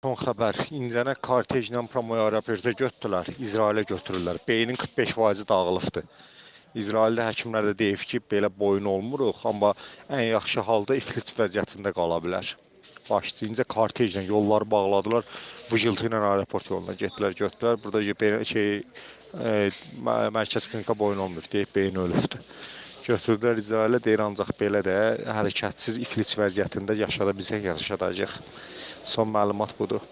Son xəbər, İncənə kortejlə promoya aeroporta götürdülər, İsrailə götürürlər. Beynin 45%-i dağılıbdır. İsraildə həkimlər də deyib ki, belə boyun olmuruq, amma ən yaxşı halda iflic vəziyyətində qala bilər. Başlayınca kortejlə yolları bağladılar. Vıcıltı ilə aeroport yoluna getdilər, götürdülər. Burada şey e, mə- mərkəz klinika boyun olmur deyib beyin ölübdür. Götürdülər İsrailə deyir ancaq belə də hərəkətsiz iflic vəziyyətində yaşada bilsək yaşadacağıq. Son məlumat budur.